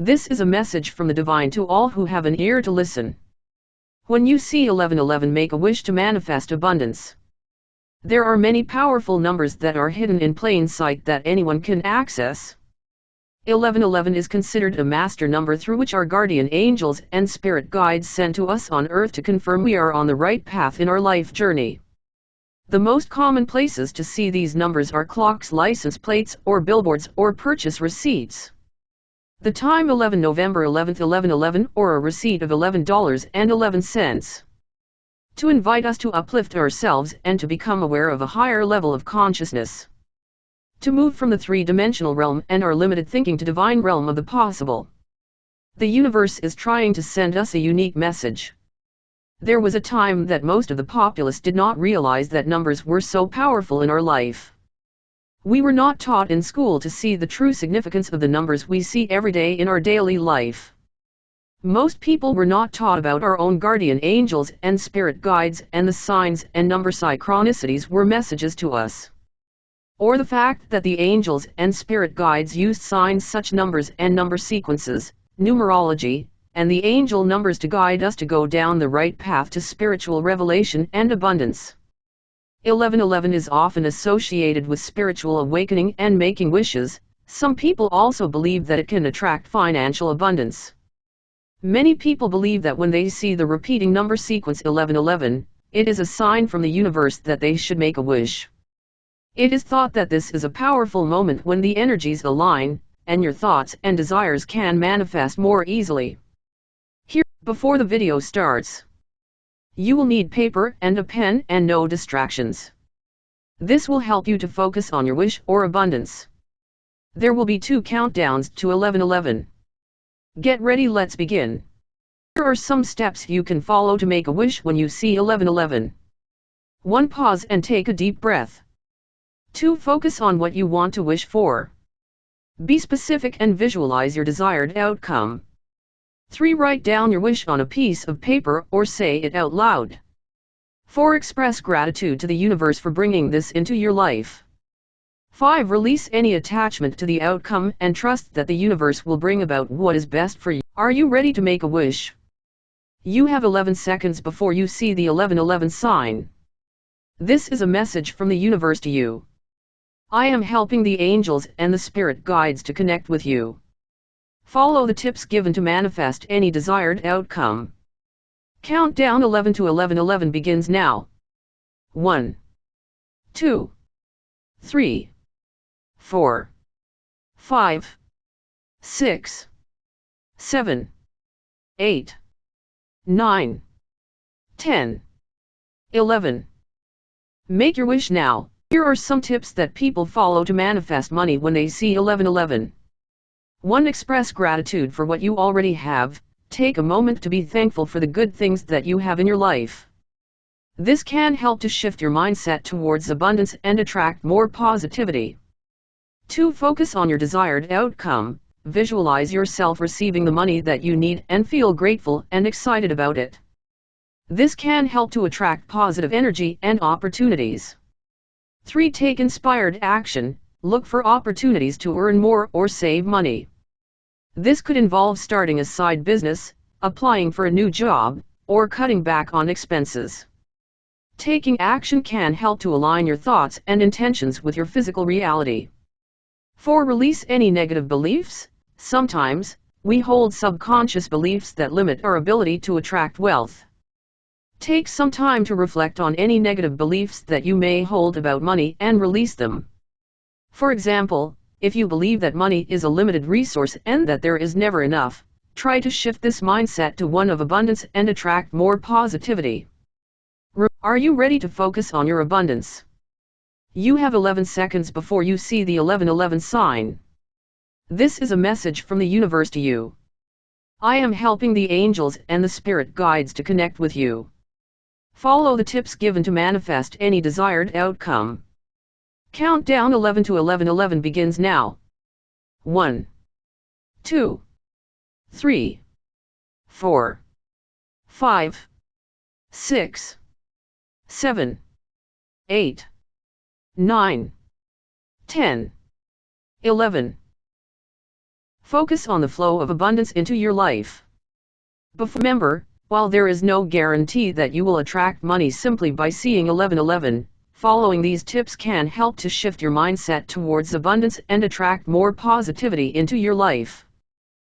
This is a message from the divine to all who have an ear to listen. When you see 1111 make a wish to manifest abundance. There are many powerful numbers that are hidden in plain sight that anyone can access. 1111 is considered a master number through which our guardian angels and spirit guides send to us on earth to confirm we are on the right path in our life journey. The most common places to see these numbers are clocks license plates or billboards or purchase receipts. The time 11 November 11th 1111 or a receipt of $11.11. To invite us to uplift ourselves and to become aware of a higher level of consciousness. To move from the three-dimensional realm and our limited thinking to divine realm of the possible. The universe is trying to send us a unique message. There was a time that most of the populace did not realize that numbers were so powerful in our life. We were not taught in school to see the true significance of the numbers we see every day in our daily life. Most people were not taught about our own guardian angels and spirit guides and the signs and number synchronicities were messages to us. Or the fact that the angels and spirit guides used signs such numbers and number sequences, numerology, and the angel numbers to guide us to go down the right path to spiritual revelation and abundance. 1111 is often associated with spiritual awakening and making wishes, some people also believe that it can attract financial abundance. Many people believe that when they see the repeating number sequence 1111, it is a sign from the universe that they should make a wish. It is thought that this is a powerful moment when the energies align, and your thoughts and desires can manifest more easily. Here, before the video starts, you will need paper and a pen and no distractions. This will help you to focus on your wish or abundance. There will be two countdowns to 1111. Get ready let's begin. Here are some steps you can follow to make a wish when you see 1111. 1. Pause and take a deep breath. 2. Focus on what you want to wish for. Be specific and visualize your desired outcome. 3. Write down your wish on a piece of paper or say it out loud. 4. Express gratitude to the universe for bringing this into your life. 5. Release any attachment to the outcome and trust that the universe will bring about what is best for you. Are you ready to make a wish? You have 11 seconds before you see the 1111 sign. This is a message from the universe to you. I am helping the angels and the spirit guides to connect with you. Follow the tips given to manifest any desired outcome. Countdown 11 to 1111 begins now. 1, 2, 3, 4, 5, 6, 7, 8, 9, 10, 11. Make your wish now. Here are some tips that people follow to manifest money when they see 1111. 1. Express gratitude for what you already have, take a moment to be thankful for the good things that you have in your life. This can help to shift your mindset towards abundance and attract more positivity. 2. Focus on your desired outcome, visualize yourself receiving the money that you need and feel grateful and excited about it. This can help to attract positive energy and opportunities. 3. Take inspired action, look for opportunities to earn more or save money. This could involve starting a side business, applying for a new job, or cutting back on expenses. Taking action can help to align your thoughts and intentions with your physical reality. 4. Release any negative beliefs. Sometimes, we hold subconscious beliefs that limit our ability to attract wealth. Take some time to reflect on any negative beliefs that you may hold about money and release them. For example, if you believe that money is a limited resource and that there is never enough, try to shift this mindset to one of abundance and attract more positivity. Are you ready to focus on your abundance? You have 11 seconds before you see the 1111 sign. This is a message from the universe to you. I am helping the angels and the spirit guides to connect with you. Follow the tips given to manifest any desired outcome. Countdown 11 to 1111 begins now. 1, 2, 3, 4, 5, 6, 7, 8, 9, 10, 11. Focus on the flow of abundance into your life. But remember, while there is no guarantee that you will attract money simply by seeing 1111, following these tips can help to shift your mindset towards abundance and attract more positivity into your life.